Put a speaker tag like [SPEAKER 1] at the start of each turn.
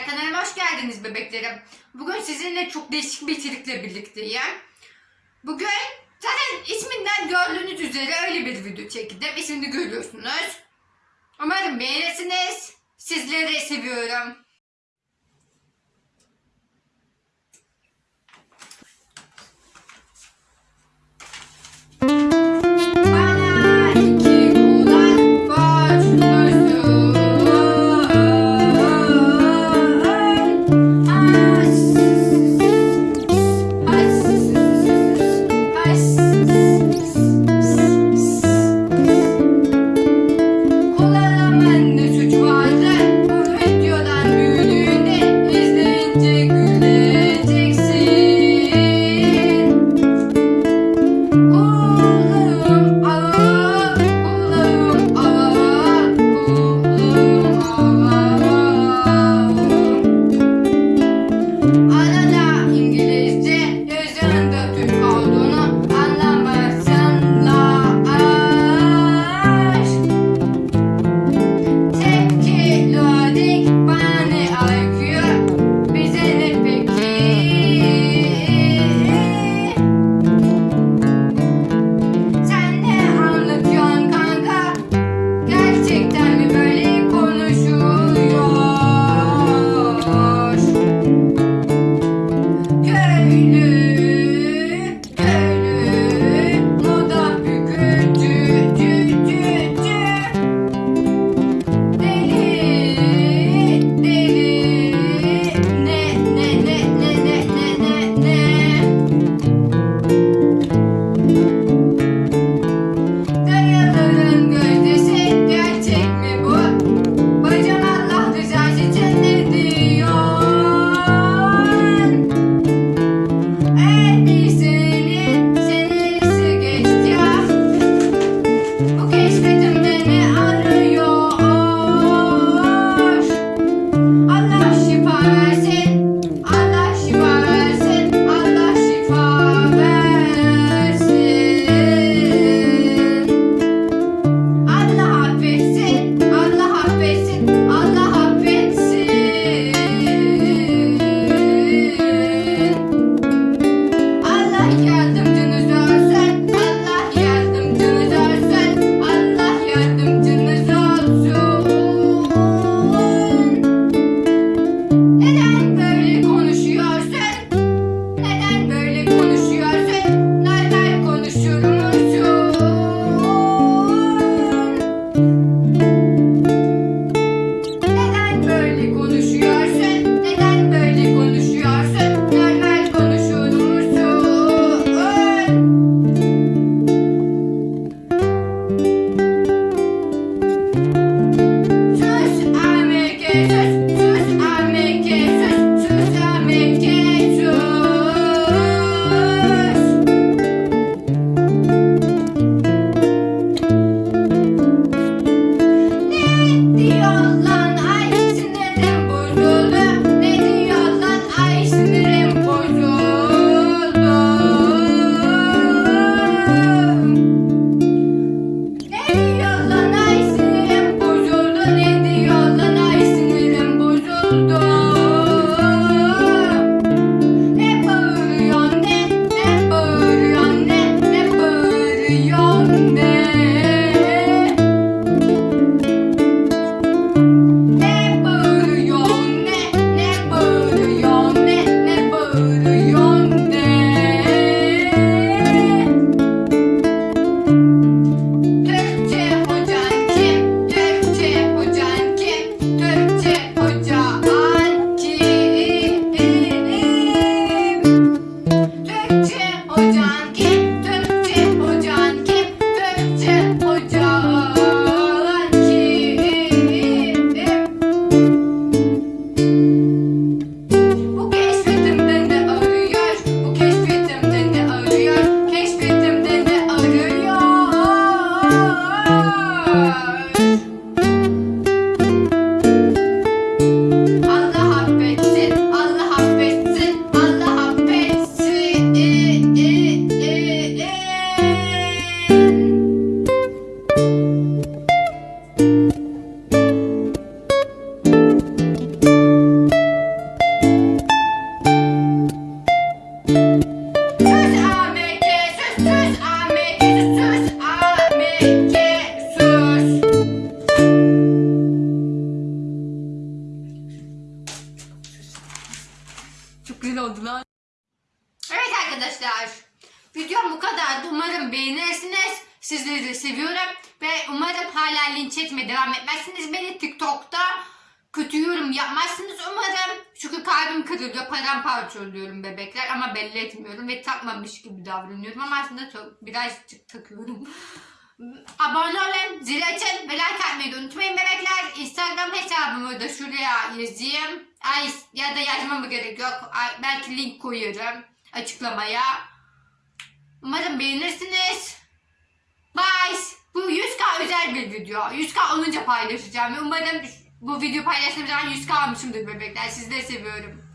[SPEAKER 1] Arkadaşlar kanalıma hoş geldiniz bebeklerim. Bugün sizinle çok değişik bir içerikle birlikteyim. Bugün zaten isminden gördüğünüz üzere öyle bir video çektim. İsmini görüyorsunuz. Umarım beğenirsiniz. Sizleri seviyorum. kadar umarım beğenirsiniz. Sizleri de seviyorum. Ve umarım hala linç etmeye devam etmezsiniz. Beni TikTok'ta kötü yorum yapmazsınız umarım. Çünkü kalbim kırılıyor. Paramparça oluyorum bebekler ama belli etmiyorum. Ve takmamış gibi davranıyorum. Ama aslında çok, birazcık takıyorum. Abone olun, zil açın ve like atmayı unutmayın bebekler. Instagram hesabımı da şuraya yazayım. Ay, ya da yazmamı gerek yok. Ay, belki link koyarım açıklamaya. Umarım beğenirsiniz. Bye. Bu 100k özel bir video. 100k olunca paylaşacağım. Umarım bu video paylaştığım zaman 100k almışımdır bebekler. Sizleri seviyorum.